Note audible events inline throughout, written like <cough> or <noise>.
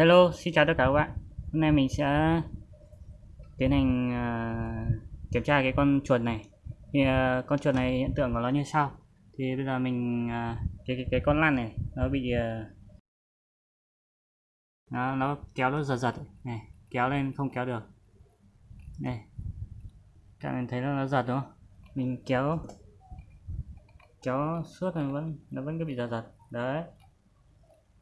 Hello, xin chào tất cả các bạn. Hôm nay mình sẽ tiến hành uh, kiểm tra cái con chuột này. Thì uh, con chuột này hiện tượng của nó như sau. Thì bây giờ mình uh, cái, cái cái con lăn này nó bị uh, nó nó kéo nó giật giật này, kéo lên không kéo được. Này. Các bạn thấy nó nó giật đúng không? Mình kéo kéo suốt nó vẫn nó vẫn cứ bị giật giật. Đấy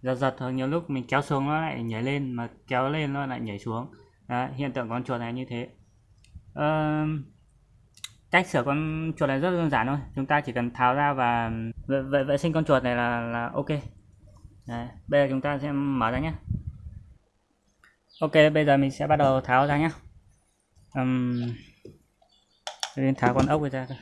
giật giật thôi nhiều lúc mình kéo xuống nó lại nhảy lên mà kéo lên nó lại nhảy xuống. Đấy, hiện tượng con chuột này như thế. À, cách sửa con chuột này rất đơn giản thôi. Chúng ta chỉ cần tháo ra và vệ, vệ, vệ sinh con chuột này là là ok. Đấy, bây giờ chúng ta sẽ mở ra nhé. Ok bây giờ mình sẽ bắt đầu tháo ra nhé. Um, đến tháo con ốc ra thôi.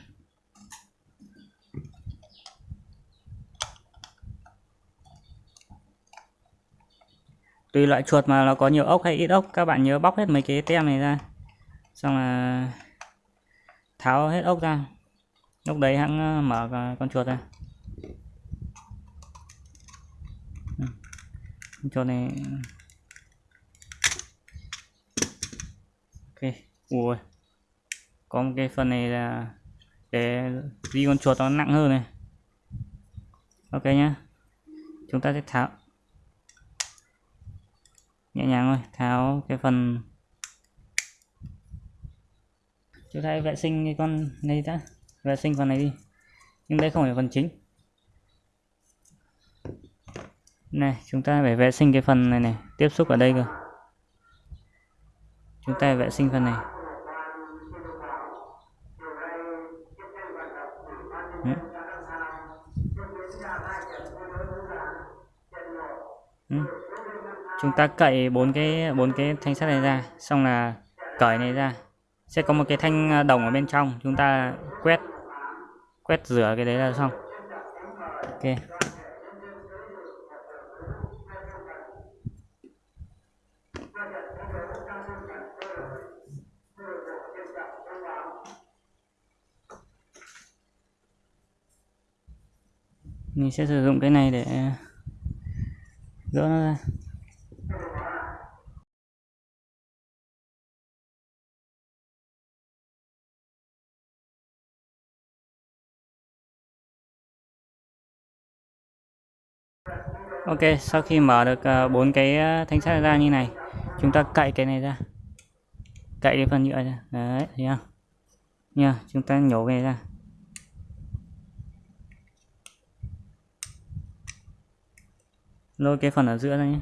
Tùy loại chuột mà nó có nhiều ốc hay ít ốc, các bạn nhớ bóc hết mấy cái tem này ra. Xong là tháo hết ốc ra. Lúc đấy hãng ờ, mở con chuột ra. Con chuột này ok, ui, có một cái phần này là để đi con chuột nó nặng hơn này. Ok nhá, chúng ta sẽ tháo nhẹ nhàng thôi, tháo cái phần. Chúng ta vệ sinh cái con này đã, vệ sinh phần này đi. Nhưng đây không phải phần chính. Này, chúng ta phải vệ sinh cái phần này này, tiếp xúc ở đây cơ. Chúng ta vệ sinh phần này. Ừ. ừ chúng ta cậy bốn cái bốn cái thanh sắt này ra, xong là cởi này ra. Sẽ có một cái thanh à, đồng ở bên trong, chúng ta quét quét rửa cái đấy là xong. Ok. Mình sẽ sử dụng cái này để gỡ nó ra. Ok, sau khi mở được ờ, bốn cái ờ, thanh sắt ra như này, chúng ta cậy cái này ra. Cậy cái phần nhựa ra. Đấy, thấy không? Nha chúng ta nhổ về ra. Lôi cái phần ở giữa ra nhé.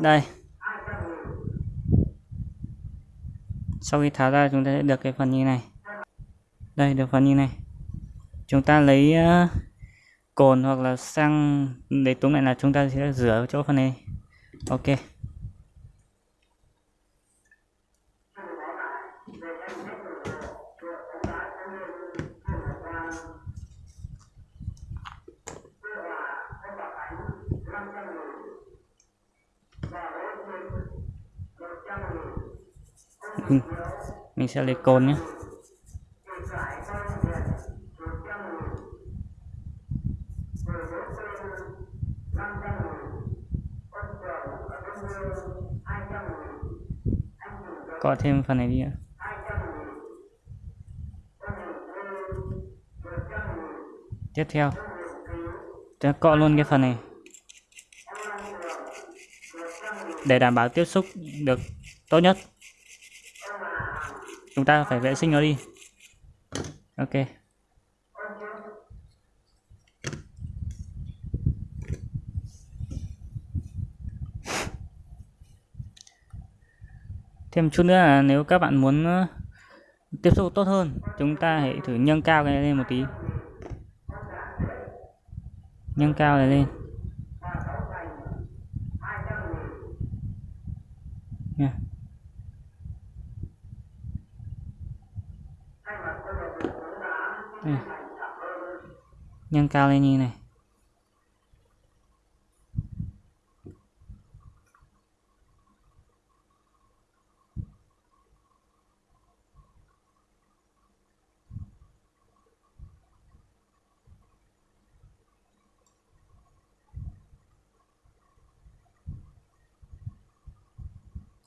Đây. Sau khi tháo ra chúng ta sẽ được cái phần như này. Đây được phần như này. Chúng ta lấy uh, cồn hoặc là xăng để túm lại là chúng ta sẽ rửa chỗ phần này. Ok. Ừ. mình sẽ lấy cồn nhé. Có thêm phần này đi ạ. Tiếp theo. Ta cọ luôn cái phần này. Để đảm bảo tiếp xúc được tốt nhất chúng ta phải vệ sinh nó đi. Ok. Thêm chút nữa là nếu các bạn muốn ờ, tiếp xúc tốt hơn, chúng ta hãy thử nâng cao cái này lên một tí. Nâng cao này lên. đây. nhân cao lên như này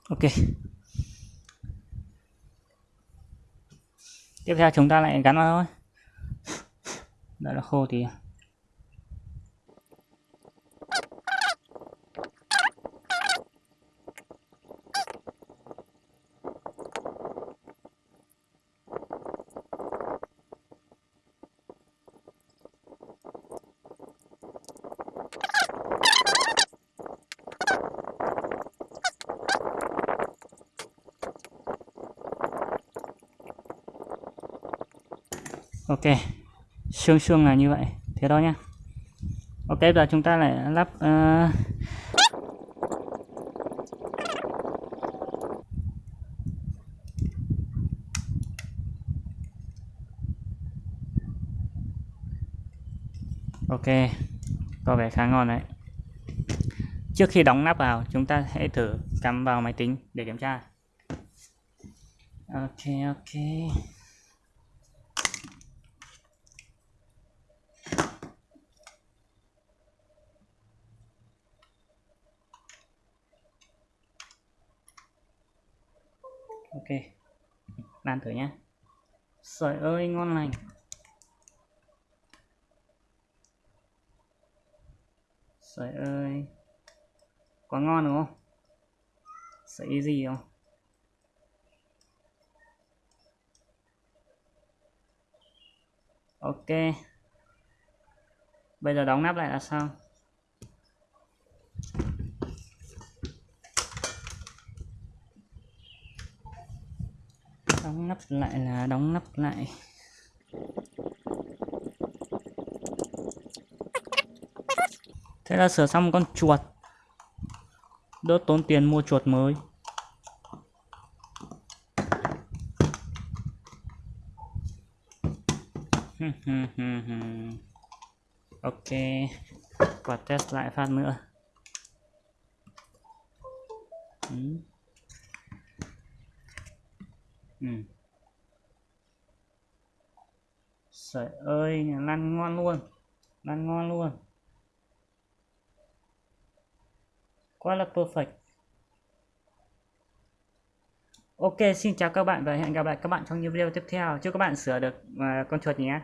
Ok. Tiếp theo chúng ta lại gắn vào thôi đợi nó khô thì ok xương xương là như vậy. Thế đó nhá. Ok giờ chúng ta lại lắp uh, ok có vẻ khá ngon đấy. Trước khi đóng nắp vào chúng ta hãy thử cắm vào máy tính để kiểm tra. Ok ok. Ok. Làm thử nhé sợi ơi, ngon lành. Sợi ơi. Quá ngon đúng không? Sợi gì không? Ok. Bây giờ đóng nắp lại là xong đóng nắp lại là đóng nắp lại thế là sửa xong con chuột đỡ tốn tiền mua chuột mới <laughs> ok và test lại phát nữa ừ. Ừ. trời ơi, lăn ngon luôn. Lăn ngon luôn. Quá là perfect. Ok, xin chào các bạn và hẹn gặp lại các bạn trong những video tiếp theo. Chúc các bạn sửa được uh, con chuột nhé.